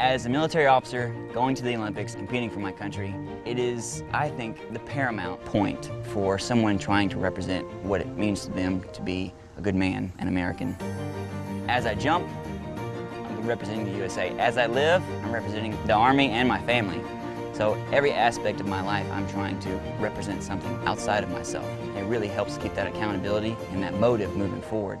As a military officer going to the Olympics, competing for my country, it is, I think, the paramount point for someone trying to represent what it means to them to be a good man, an American. As I jump, I'm representing the USA. As I live, I'm representing the Army and my family. So every aspect of my life, I'm trying to represent something outside of myself. It really helps keep that accountability and that motive moving forward.